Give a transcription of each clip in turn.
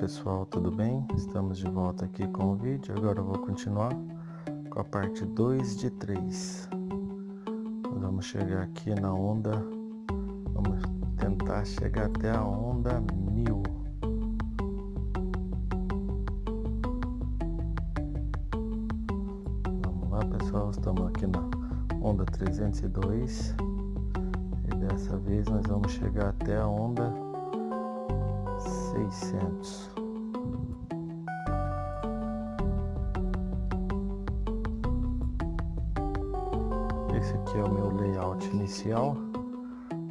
pessoal, tudo bem? Estamos de volta aqui com o vídeo. Agora eu vou continuar com a parte 2 de 3. vamos chegar aqui na onda. Vamos tentar chegar até a onda 1000. Vamos lá, pessoal. Estamos aqui na onda 302. E dessa vez nós vamos chegar até a onda seiscentos. Esse aqui é o meu layout inicial.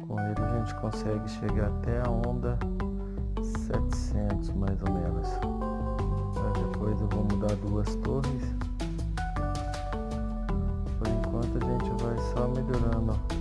Com ele a gente consegue chegar até a onda 700 mais ou menos. depois eu vou mudar duas torres. Por enquanto a gente vai só melhorando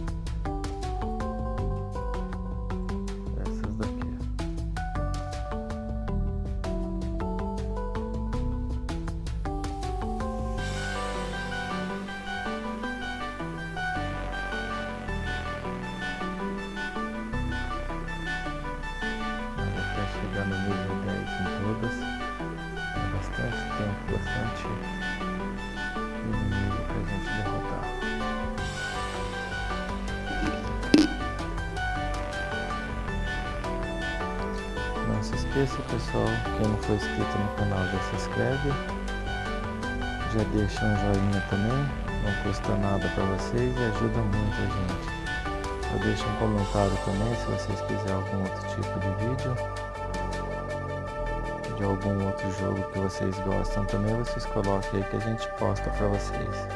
for inscrito no canal já se inscreve. Já deixa um joinha também, não custa nada para vocês e ajuda muito a gente. Já deixa um comentário também se vocês quiserem algum outro tipo de vídeo. De algum outro jogo que vocês gostam também, vocês coloquem aí que a gente posta para vocês.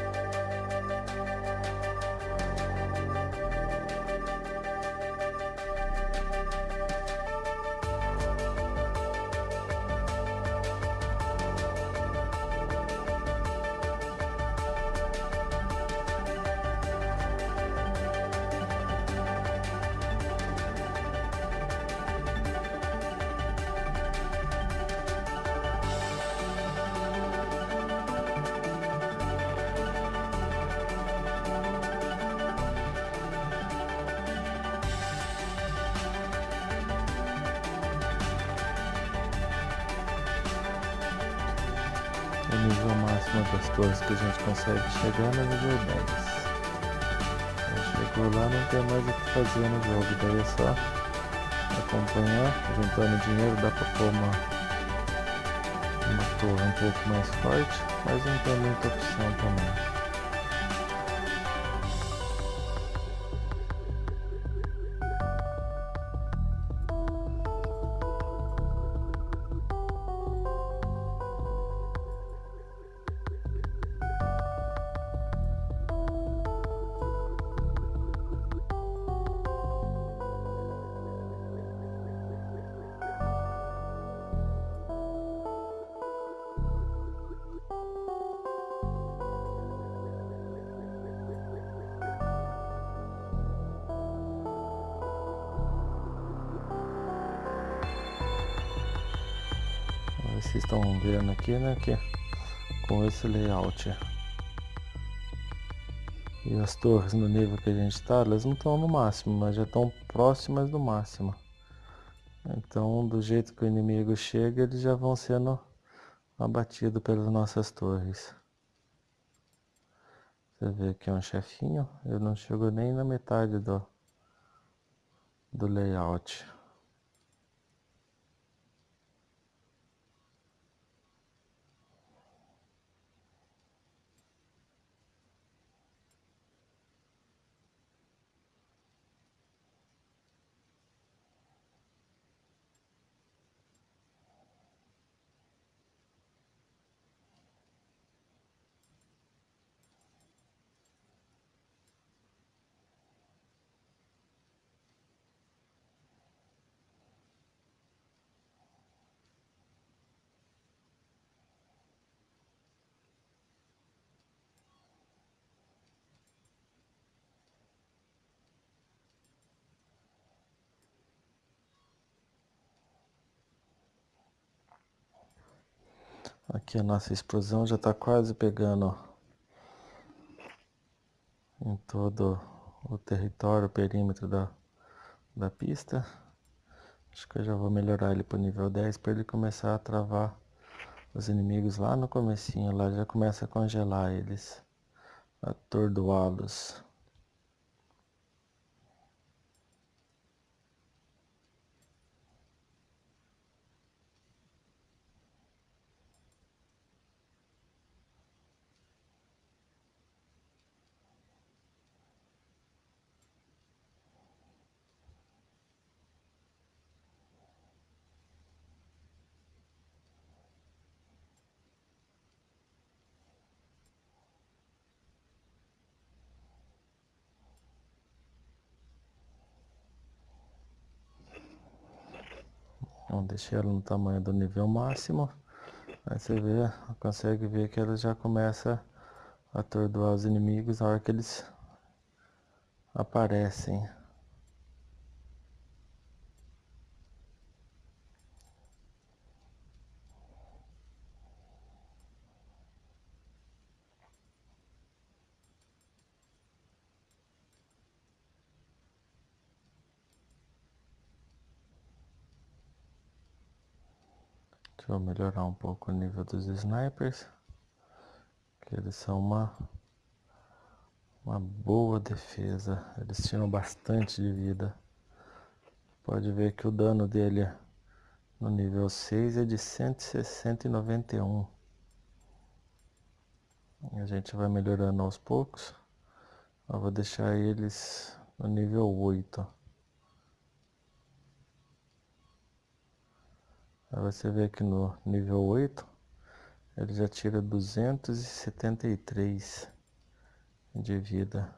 Nível máximo das torres que a gente consegue chegar no nível 10. Chegou lá, não tem mais o que fazer no jogo, daí é só acompanhar, juntando dinheiro, dá pra pôr uma, uma torre um pouco mais forte, mas não tem muita opção também. Vocês estão vendo aqui, né, que com esse layout e as torres no nível que a gente está, elas não estão no máximo, mas já estão próximas do máximo. Então, do jeito que o inimigo chega, eles já vão sendo abatidos pelas nossas torres. Você vê aqui um chefinho, ele não chegou nem na metade do, do layout. Aqui a nossa explosão já está quase pegando em todo o território, o perímetro da, da pista. Acho que eu já vou melhorar ele pro nível 10 para ele começar a travar os inimigos lá no comecinho, lá já começa a congelar eles, atordoá-los. Então deixei ela no tamanho do nível máximo. Aí você vê, consegue ver que ela já começa a atordoar os inimigos na hora que eles aparecem. Eu melhorar um pouco o nível dos snipers. Que eles são uma, uma boa defesa. Eles tiram bastante de vida. Pode ver que o dano dele no nível 6 é de 160 A gente vai melhorando aos poucos. Eu vou deixar eles no nível 8. Aí você vê aqui no nível 8, ele já tira 273 de vida.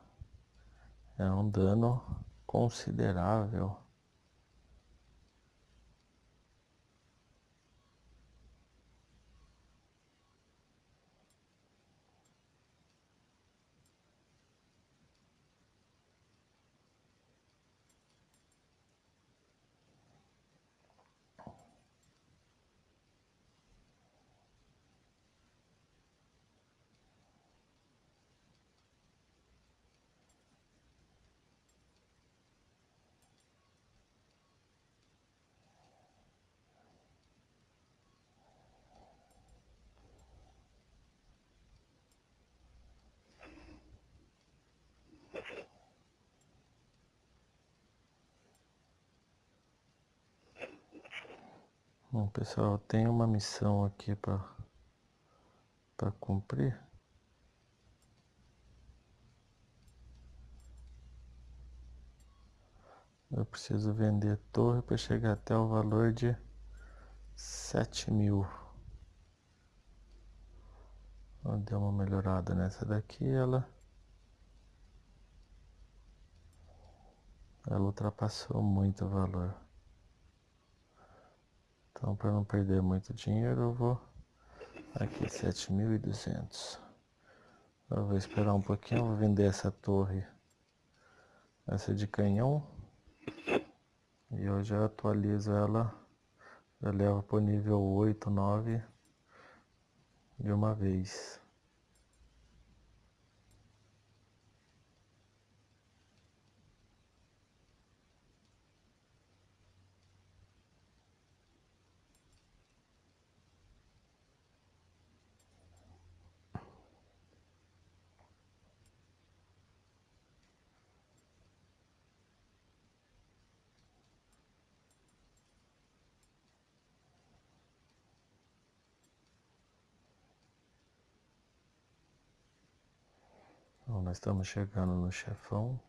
É um dano considerável. Bom pessoal, tem uma missão aqui para cumprir. Eu preciso vender torre para chegar até o valor de sete mil. Deu uma melhorada nessa daqui, ela ela ultrapassou muito o valor. Então, para não perder muito dinheiro, eu vou aqui 7.200. Eu vou esperar um pouquinho, vou vender essa torre, essa de canhão. E eu já atualizo ela, já levo para o nível 8, 9 de uma vez. Nós estamos chegando no chefão.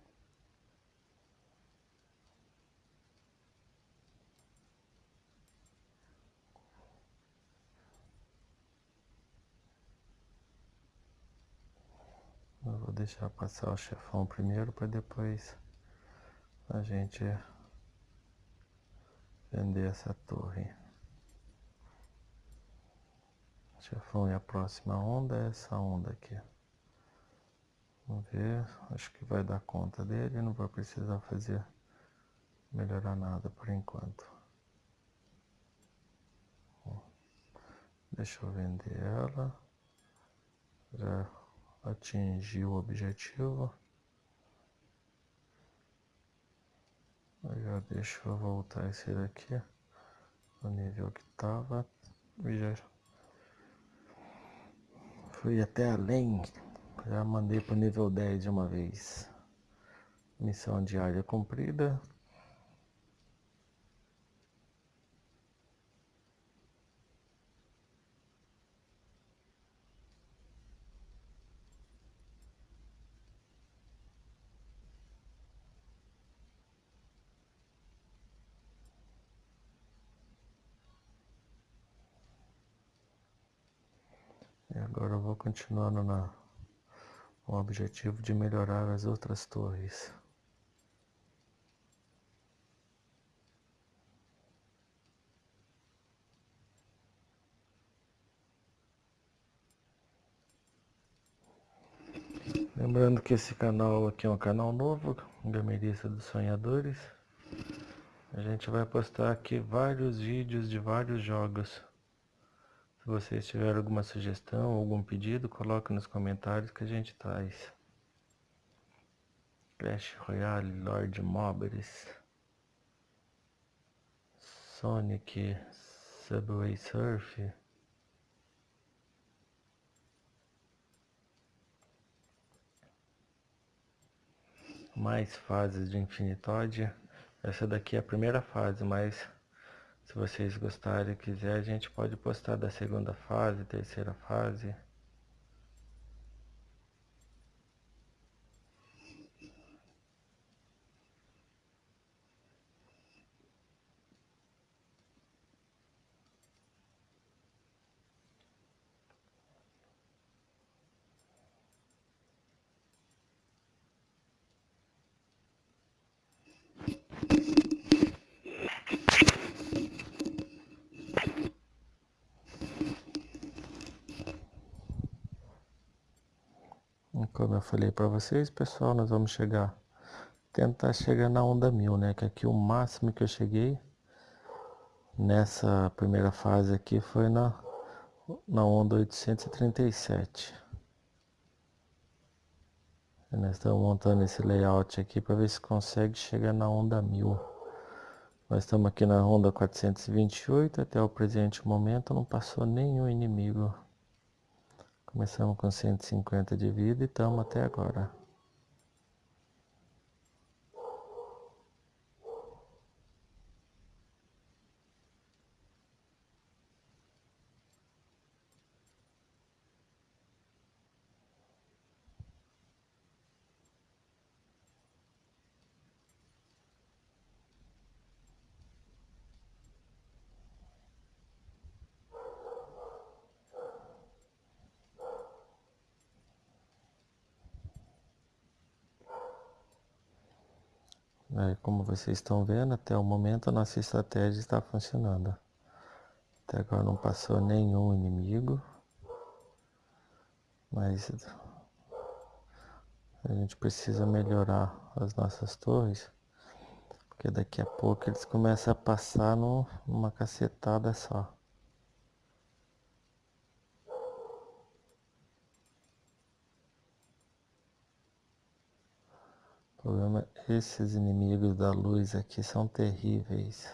Eu vou deixar passar o chefão primeiro para depois a gente vender essa torre. Chefão e a próxima onda é essa onda aqui. Vamos ver, acho que vai dar conta dele, não vai precisar fazer melhorar nada por enquanto. Deixa eu vender ela. Já atingi o objetivo. Ó, deixa eu voltar esse daqui no nível que tava. Já fui até além. Já mandei pro nível 10 de uma vez. Missão diária cumprida. E agora eu vou continuando na, com o objetivo de melhorar as outras torres. Lembrando que esse canal aqui é um canal novo, Gamerista dos Sonhadores. A gente vai postar aqui vários vídeos de vários jogos. Se vocês tiverem alguma sugestão, algum pedido, coloque nos comentários que a gente traz. Clash Royale, Lord Mobres, Sonic, Subway Surf. Mais fases de Infinitoide. Essa daqui é a primeira fase, mas se vocês gostarem quiser, a gente pode postar da segunda fase, terceira fase. Como eu falei para vocês, pessoal, nós vamos chegar, tentar chegar na onda mil, né? Que aqui o máximo que eu cheguei nessa primeira fase aqui foi na, na onda 837. E nós estamos montando esse layout aqui para ver se consegue chegar na onda mil. Nós estamos aqui na onda 428, até o presente momento não passou nenhum inimigo. Começamos com 150 de vida e estamos até agora. Aí, como vocês estão vendo, até o momento a nossa estratégia está funcionando. Até agora não passou nenhum inimigo. Mas a gente precisa melhorar as nossas torres. Porque daqui a pouco eles começam a passar no, numa cacetada só. Problema, esses inimigos da luz aqui são terríveis.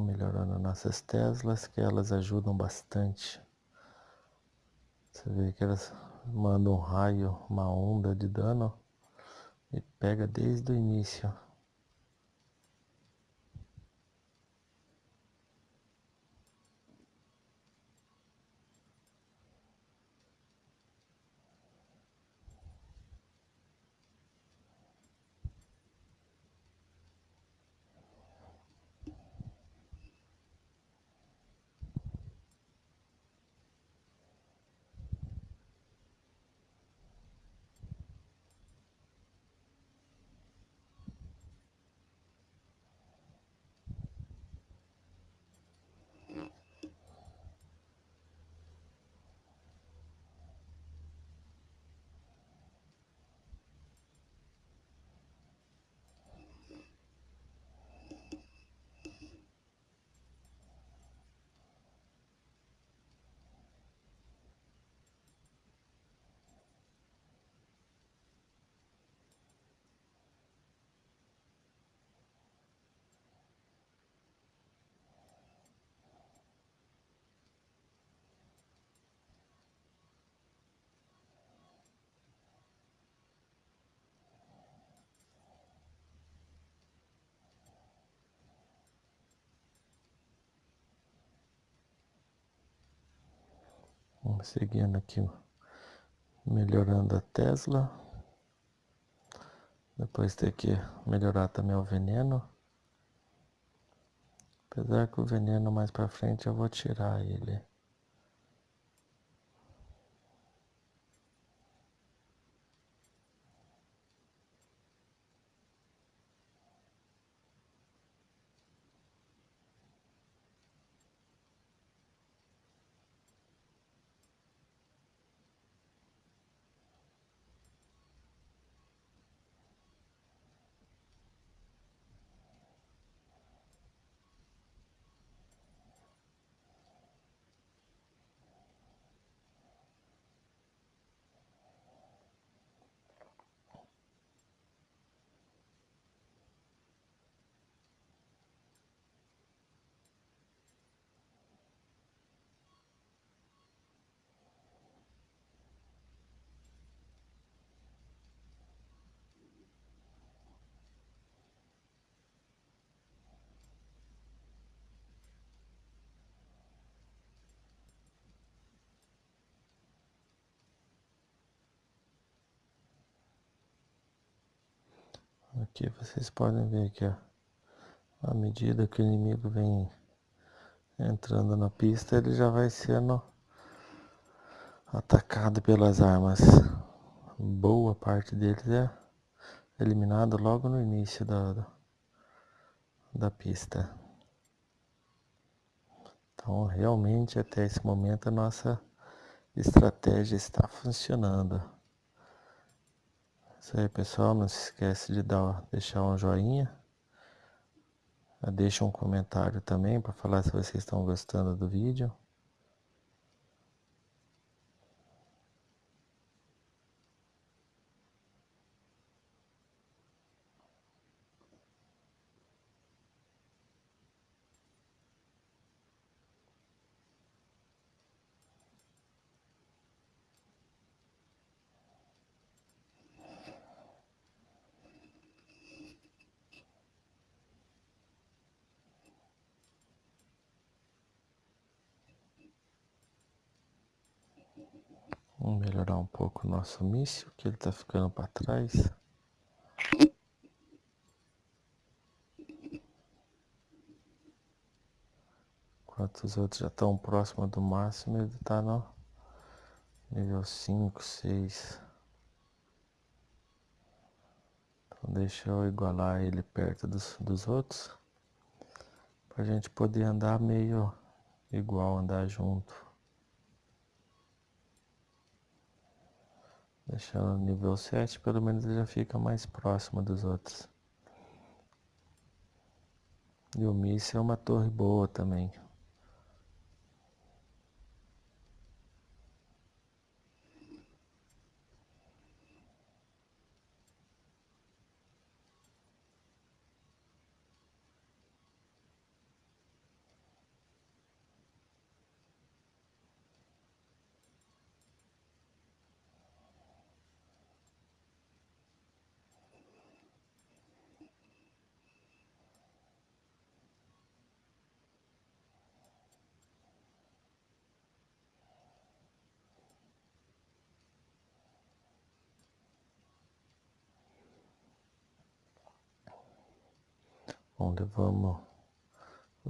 Melhorando nossas Teslas, que elas ajudam bastante. Você vê que elas mandam um raio, uma onda de dano e pega desde o início. Seguindo aqui, melhorando a Tesla. Depois ter que melhorar também o veneno. Apesar que o veneno mais pra frente eu vou tirar ele. Aqui vocês podem ver que à medida que o inimigo vem entrando na pista, ele já vai sendo atacado pelas armas. Boa parte deles é eliminado logo no início da, da pista. Então realmente até esse momento a nossa estratégia está funcionando. Isso aí pessoal, não se esquece de dar, deixar um joinha. Deixa um comentário também para falar se vocês estão gostando do vídeo. Vamos melhorar um pouco o nosso míssil, que ele está ficando para trás. Enquanto os outros já estão próximos do máximo, ele está no nível 5, 6. Então deixa eu igualar ele perto dos, dos outros. Para a gente poder andar meio igual, andar junto. Deixando no nível 7, pelo menos ele já fica mais próximo dos outros. E o míssil é uma torre boa também. Bom, levamos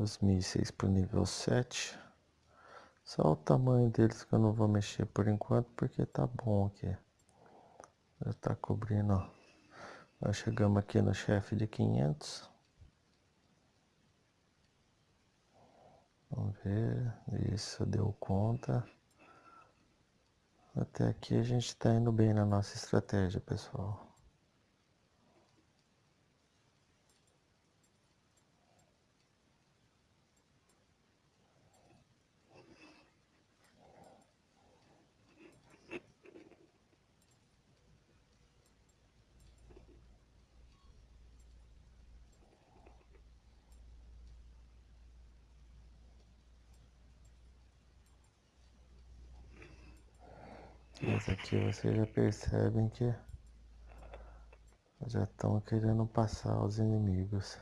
os mísseis para o nível 7. Só o tamanho deles que eu não vou mexer por enquanto, porque tá bom aqui. Já tá cobrindo, Nós chegamos aqui no chefe de 500. Vamos ver, isso deu conta. Até aqui a gente está indo bem na nossa estratégia, pessoal. Mas aqui vocês já percebem que já estão querendo passar os inimigos.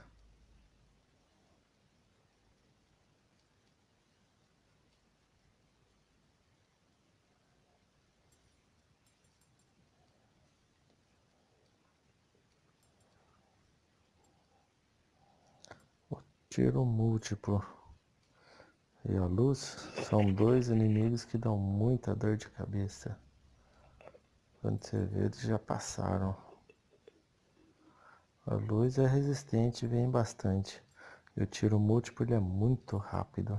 tiro múltiplo e a luz são dois inimigos que dão muita dor de cabeça. Quando você vê, eles já passaram. A luz é resistente, vem bastante. E o tiro múltiplo é muito rápido.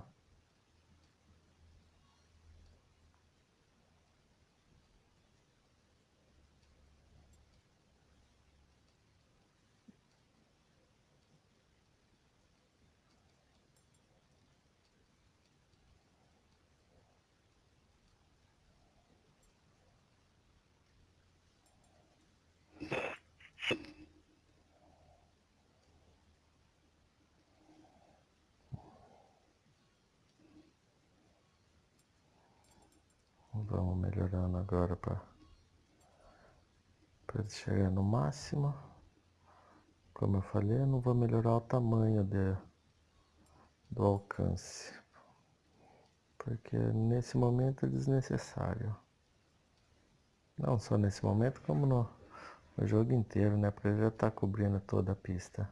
Vamos melhorando agora para para chegar no máximo. Como eu falei, eu não vou melhorar o tamanho de, do alcance. Porque nesse momento é desnecessário. Não só nesse momento, como no, no jogo inteiro, né? Porque já está cobrindo toda a pista.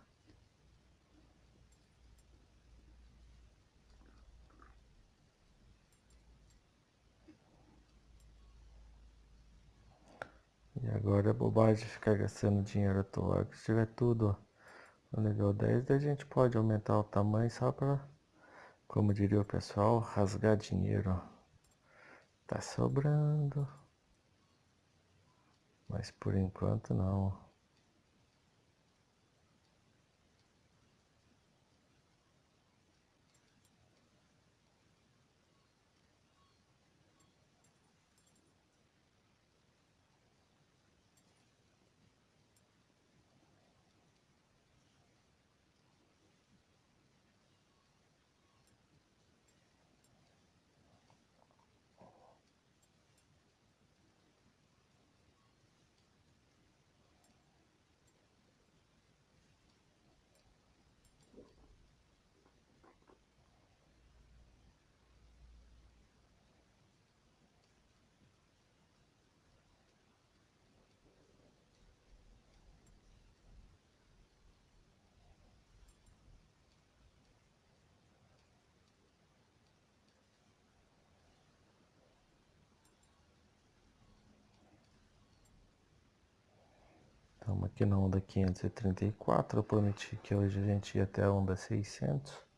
E agora é bobagem ficar gastando dinheiro à toa. Se tiver tudo no nível 10, daí a gente pode aumentar o tamanho só para, como diria o pessoal, rasgar dinheiro. Tá sobrando. Mas por enquanto não. Estamos aqui na onda 534, eu prometi que hoje a gente ia até a onda 600.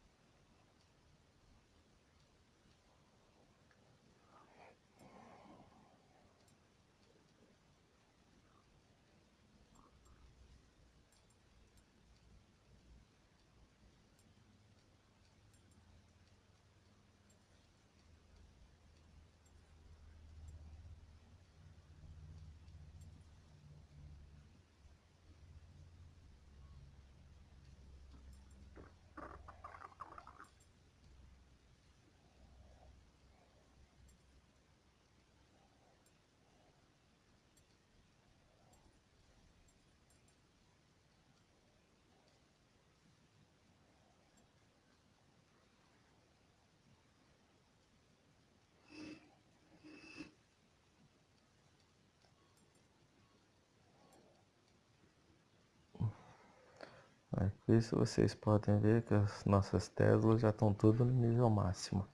Isso vocês podem ver que as nossas Teslas já estão tudo no nível máximo.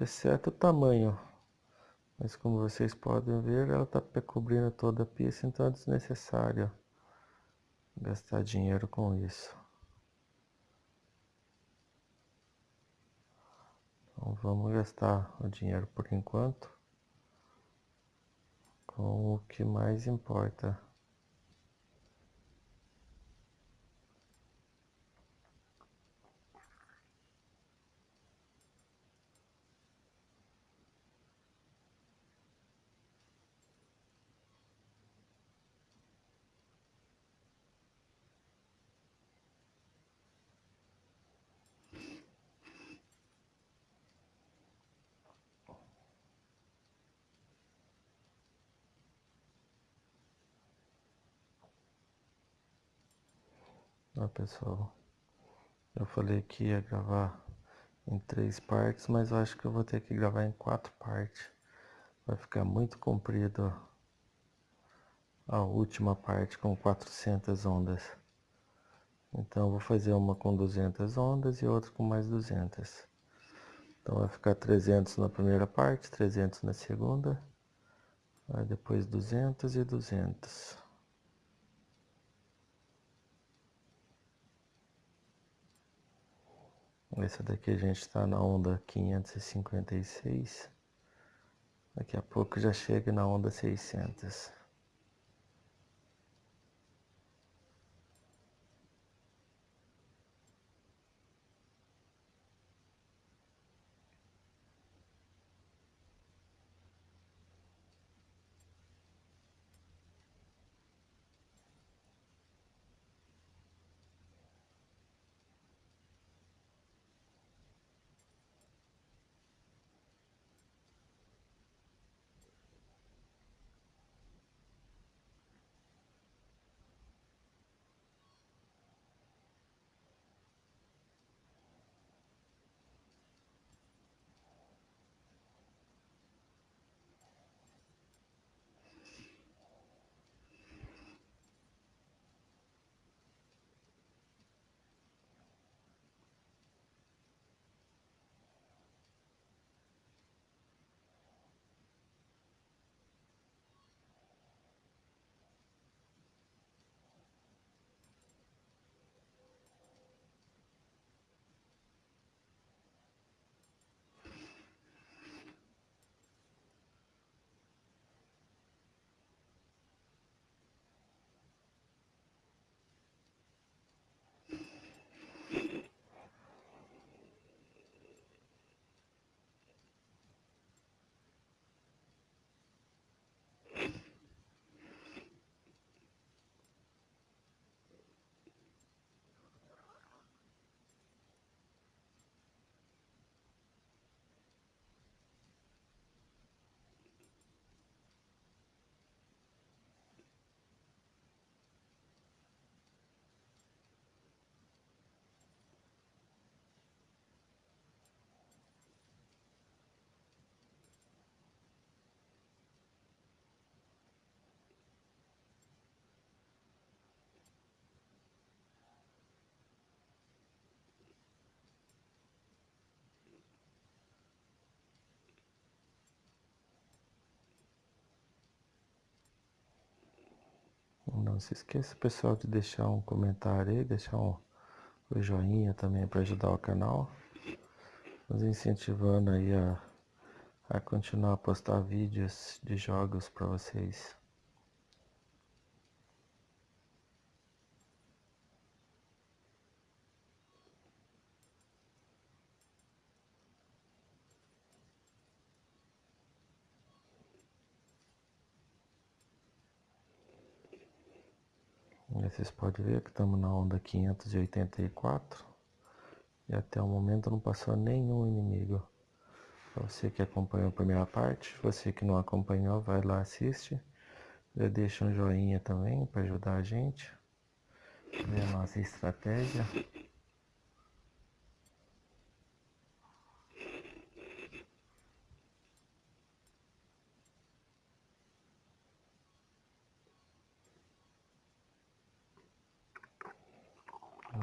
Exceto o tamanho. Mas como vocês podem ver, ela está cobrindo toda a pista, então é desnecessário gastar dinheiro com isso. Então vamos gastar o dinheiro por enquanto com o que mais importa. Pessoal, eu falei que ia gravar em três partes, mas eu acho que eu vou ter que gravar em quatro partes. Vai ficar muito comprido a última parte com 400 ondas. Então vou fazer uma com 200 ondas e outra com mais 200. Então vai ficar 300 na primeira parte, 300 na segunda, aí depois 200 e 200. Essa daqui a gente está na onda 556. Daqui a pouco já chega na onda 600. Não se esqueça, pessoal, de deixar um comentário aí, deixar um, um joinha também para ajudar o canal. Nos incentivando aí a, a continuar a postar vídeos de jogos para vocês. Vocês podem ver que estamos na onda 584 e até o momento não passou nenhum inimigo. Para você que acompanhou a primeira parte, você que não acompanhou, vai lá assiste. Já deixa um joinha também para ajudar a gente. Ver a nossa estratégia.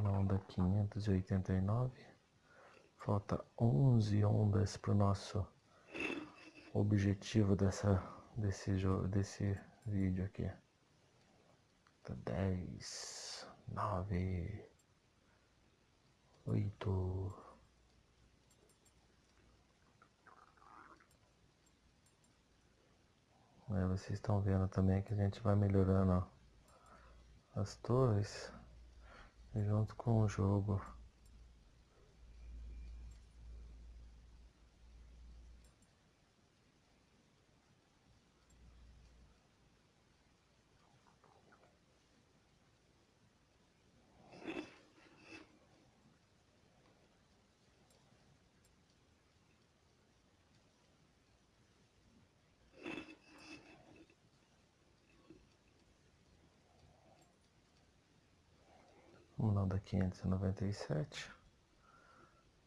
na onda 589. Falta 11 ondas para o nosso objetivo dessa, desse, jogo, desse vídeo aqui. Tá 10, 9, 8, Aí vocês estão vendo também que a gente vai melhorando ó, as torres junto com o jogo. Vamos da 597.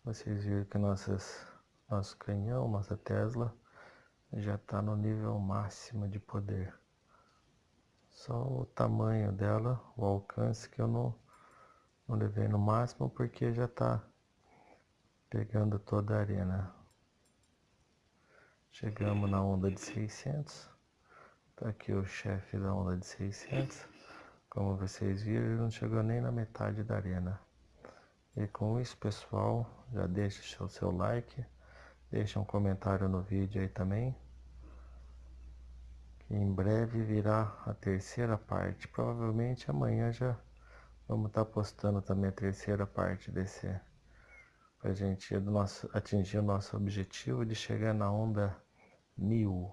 Vocês viram que nossas, nosso canhão, nossa Tesla, já está no nível máximo de poder. Só o tamanho dela, o alcance que eu não, Não levei no máximo porque já tá pegando toda a arena. Chegamos na onda de 600. Tá aqui o chefe da onda de 600. Como vocês viram, ele não chegou nem na metade da arena. E com isso, pessoal, já deixa o seu like, deixa um comentário no vídeo aí também. Que em breve virá a terceira parte. Provavelmente amanhã já vamos estar tá postando também a terceira parte desse para a gente nosso, atingir o nosso objetivo de chegar na onda mil.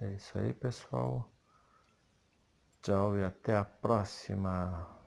É isso aí, pessoal. Tchau e até a próxima.